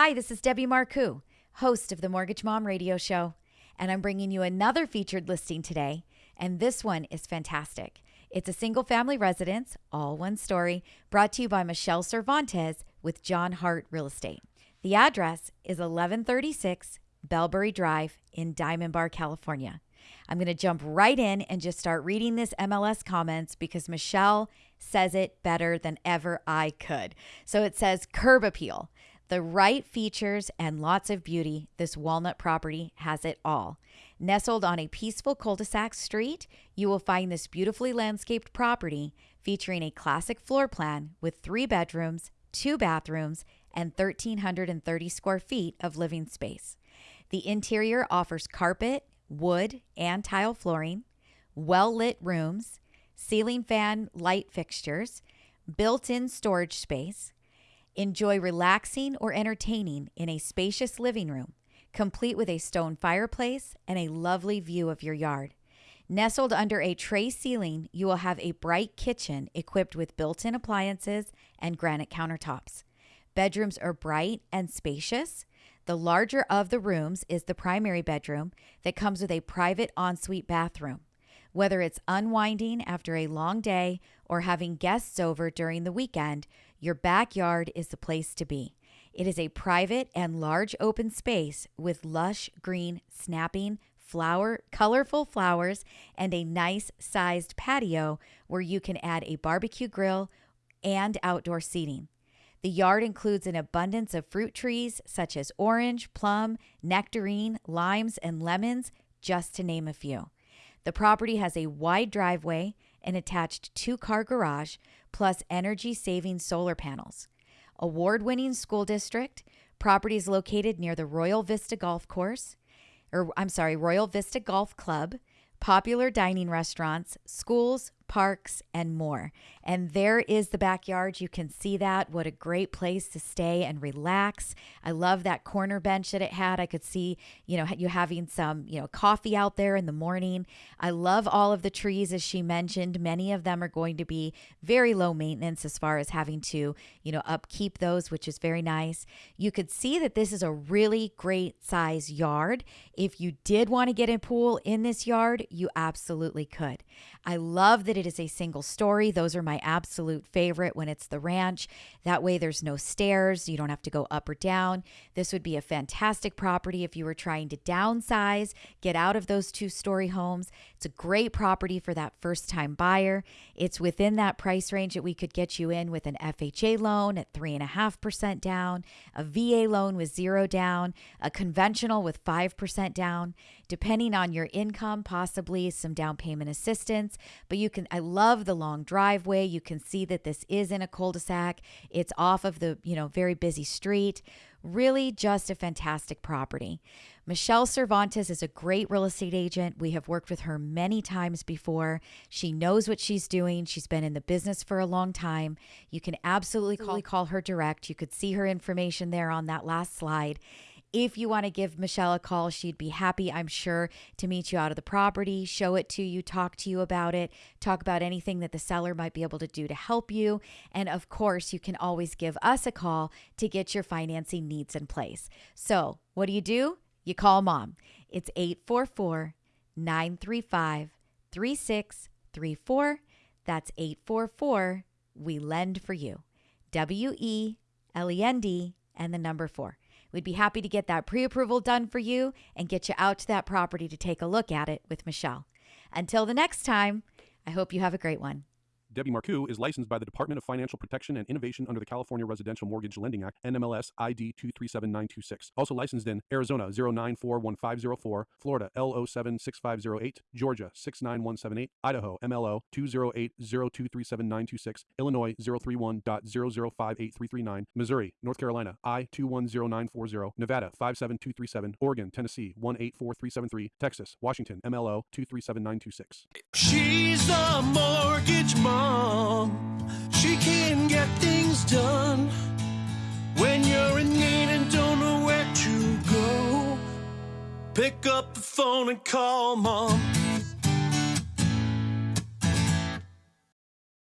Hi, this is Debbie Marcoux, host of the Mortgage Mom Radio Show, and I'm bringing you another featured listing today. And this one is fantastic. It's a single family residence, all one story, brought to you by Michelle Cervantes with John Hart Real Estate. The address is 1136 Bellberry Drive in Diamond Bar, California. I'm going to jump right in and just start reading this MLS comments because Michelle says it better than ever I could. So it says curb appeal. The right features and lots of beauty, this walnut property has it all. Nestled on a peaceful cul de sac street, you will find this beautifully landscaped property featuring a classic floor plan with three bedrooms, two bathrooms, and 1,330 square feet of living space. The interior offers carpet, wood, and tile flooring, well lit rooms, ceiling fan light fixtures, built in storage space. Enjoy relaxing or entertaining in a spacious living room, complete with a stone fireplace and a lovely view of your yard. Nestled under a tray ceiling, you will have a bright kitchen equipped with built in appliances and granite countertops. Bedrooms are bright and spacious. The larger of the rooms is the primary bedroom that comes with a private ensuite bathroom. Whether it's unwinding after a long day or having guests over during the weekend, your backyard is the place to be. It is a private and large open space with lush green, snapping, flower, colorful flowers, and a nice sized patio where you can add a barbecue grill and outdoor seating. The yard includes an abundance of fruit trees such as orange, plum, nectarine, limes, and lemons, just to name a few. The property has a wide driveway, an attached two car garage, plus energy saving solar panels. Award winning school district, property is located near the Royal Vista Golf Course, or I'm sorry, Royal Vista Golf Club, popular dining restaurants, schools, parks, and more. And there is the backyard. You can see that. What a great place to stay and relax. I love that corner bench that it had. I could see, you know, you having some, you know, coffee out there in the morning. I love all of the trees, as she mentioned. Many of them are going to be very low maintenance as far as having to, you know, upkeep those, which is very nice. You could see that this is a really great size yard. If you did want to get a pool in this yard, you absolutely could. I love that it is a single story. Those are my absolute favorite when it's the ranch. That way, there's no stairs. You don't have to go up or down. This would be a fantastic property if you were trying to downsize, get out of those two story homes. It's a great property for that first time buyer. It's within that price range that we could get you in with an FHA loan at 3.5% down, a VA loan with zero down, a conventional with 5% down depending on your income, possibly some down payment assistance. But you can, I love the long driveway. You can see that this is in a cul de sac, it's off of the, you know, very busy street. Really, just a fantastic property. Michelle Cervantes is a great real estate agent. We have worked with her many times before. She knows what she's doing. She's been in the business for a long time. You can absolutely call, call her direct. You could see her information there on that last slide. If you want to give Michelle a call, she'd be happy, I'm sure, to meet you out of the property, show it to you, talk to you about it, talk about anything that the seller might be able to do to help you. And of course, you can always give us a call to get your financing needs in place. So, what do you do? You call mom. It's 844 935 3634. That's 844 We Lend for You. W E L E N D and the number four. We'd be happy to get that pre approval done for you and get you out to that property to take a look at it with Michelle. Until the next time, I hope you have a great one. Debbie Marcoux is licensed by the Department of Financial Protection and Innovation under the California Residential Mortgage Lending Act, NMLS ID 237926. Also licensed in Arizona 0941504, Florida L076508, Georgia 69178, Idaho MLO 208023796, Illinois 031.0058339, Missouri, North Carolina I 210940, Nevada 57237, Oregon, Tennessee 184373, Texas, Washington MLO 237926. She's mortgage She can get things done when you're in need and don't know where to go. Pick up the phone and call mom.